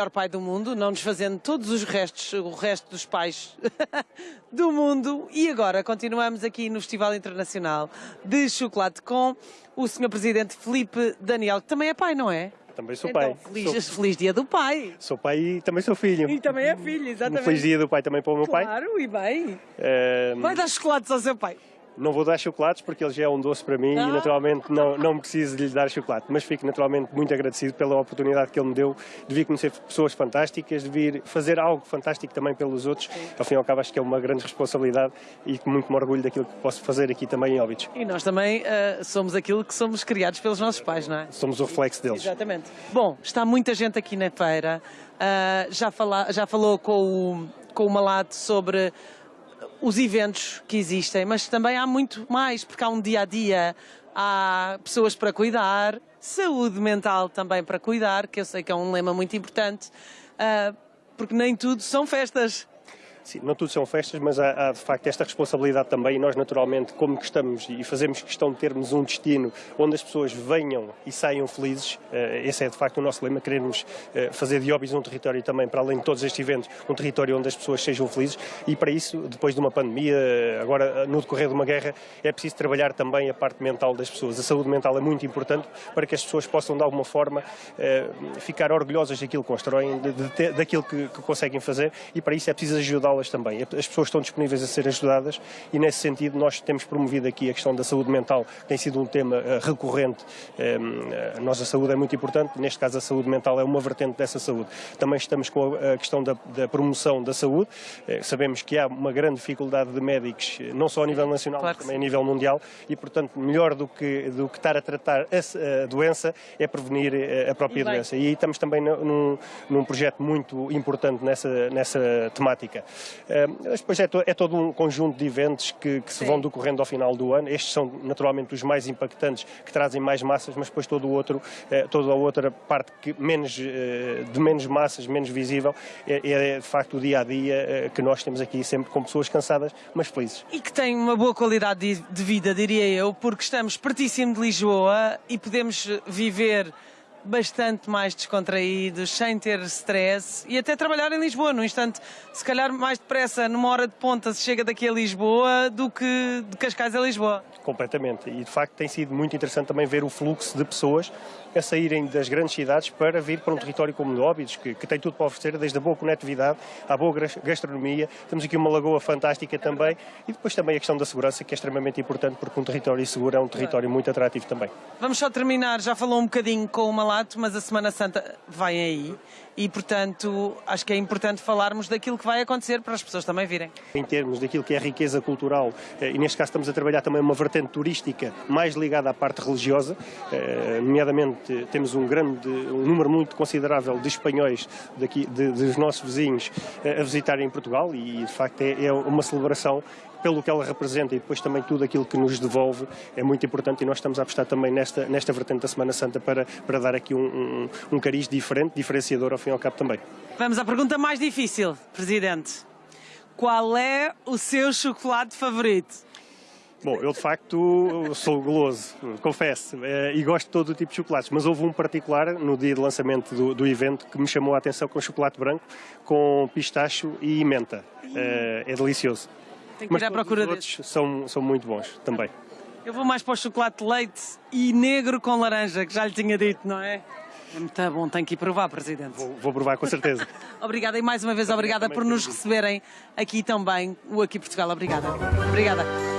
melhor pai do mundo, não desfazendo todos os restos, o resto dos pais do mundo. E agora continuamos aqui no Festival Internacional de Chocolate com o Sr. Presidente Felipe Daniel, que também é pai, não é? Também sou então, pai. Feliz, Sou, feliz dia do pai. sou pai e também sou filho. E também é filho, Um exatamente. feliz dia do pai também para o meu pai. Claro, e bem. Eh, Vai dar chocolates ao seu pai. Não vou dar chocolates porque ele já é um doce para mim Ah. e naturalmente não, não preciso de lhe dar chocolate. Mas fico naturalmente muito agradecido pela oportunidade que ele me deu de vir conhecer pessoas fantásticas, de vir fazer algo fantástico também pelos outros. Ao fim e ao cabo acho que é uma grande responsabilidade e muito me orgulho daquilo que posso fazer aqui também em Óbidos. E nós também ah, somos aquilo que somos criados pelos nossos pais, não é? Somos o reflexo deles. Exatamente. Bom, está muita gente aqui na feira. Ah, já, fala- já falou com o, com o Malato sobre os eventos que existem, mas também há muito mais, porque há um dia a dia, há pessoas para cuidar, saúde mental também para cuidar, que eu sei que é um lema muito importante, ah, porque nem tudo são festas. Sim, não tudo são festas, mas há, há, de facto esta responsabilidade também. E nós naturalmente, como que estamos e fazemos questão de termos um destino onde as pessoas venham e saiam felizes, eh, esse é de facto o nosso lema, queremos eh, fazer de Óbidos um território também, para além de todos estes eventos, um território onde as pessoas sejam felizes. E para isso, depois de uma pandemia, eh, agora no decorrer de uma guerra, é preciso trabalhar também a parte mental das pessoas. A saúde mental é muito importante para que as pessoas possam de alguma forma eh, ficar orgulhosas daquilo que constroem, daquilo que, que conseguem fazer. E para isso é preciso ajudá-las também. As pessoas estão disponíveis a ser ajudadas e nesse sentido nós temos promovido aqui a questão da saúde mental, que tem sido um tema eh, recorrente. Eh, A nossa saúde é muito importante, neste caso a saúde mental é uma vertente dessa saúde. Também estamos com a questão da, da promoção da saúde. Eh, Sabemos que há uma grande dificuldade de médicos, não só a nível nacional, Claro mas também a nível mundial e, portanto, melhor do que, do que estar a tratar a, a doença é prevenir a própria E doença. E aí estamos também num, num projeto muito importante nessa, nessa temática. Eh, mas depois é, to- é todo um conjunto de eventos que, que se vão decorrendo ao final do ano. Estes são naturalmente os mais impactantes, que trazem mais massas, mas depois todo o outro, eh, toda a outra parte que menos, eh, de menos massas, menos visível, é, é de facto o dia a dia que nós temos aqui sempre com pessoas cansadas, mas felizes. E que tem uma boa qualidade de, de vida, diria eu, porque estamos pertíssimo de Lisboa e podemos viver bastante mais descontraídos, sem ter stress e até trabalhar em Lisboa. No instante, se calhar mais depressa, numa hora de ponta, se chega daqui a Lisboa do que de Cascais a Lisboa. Completamente. E de facto tem sido muito interessante também ver o fluxo de pessoas a saírem das grandes cidades para vir para um território como o Óbidos, que, que tem tudo para oferecer, desde a boa conectividade à boa gas- gastronomia. Temos aqui uma lagoa fantástica também e depois também a questão da segurança, que é extremamente importante, porque um território seguro é um território muito atrativo também. Vamos só terminar, já falou um bocadinho com o Mas a Semana Santa vai aí e, portanto, acho que é importante falarmos daquilo que vai acontecer para as pessoas também virem. em termos daquilo que é a riqueza cultural, eh, e neste caso estamos a trabalhar também uma vertente turística mais ligada à parte religiosa, eh, nomeadamente temos um grande, um número muito considerável de espanhóis daqui, de- dos nossos vizinhos eh, a visitarem Portugal e de facto é, é uma celebração pelo que ela representa e depois também tudo aquilo que nos devolve é muito importante e nós estamos a apostar também nesta, nesta vertente da Semana Santa para, para dar aqui um, um, um cariz diferente, diferenciador ao fim e ao cabo também. Vamos à pergunta mais difícil, Presidente. Qual é o seu chocolate favorito? Bom, eu de facto sou goloso, confesso, eh, e gosto de todo o tipo de chocolates, mas houve um particular no dia de lançamento do, do evento que me chamou a atenção com chocolate branco, com pistacho e menta. Eh, é delicioso. Tenho que Mas ir à procura os outros são, são muito bons também. Eu vou mais para o chocolate de leite e negro com laranja, que já lhe tinha dito, não é? É muito bom, tenho que ir provar, Presidente. Vou, vou provar com certeza. Obrigada e mais uma vez obrigada por nos receberem aqui também, o Aqui Portugal. Obrigada. Obrigada.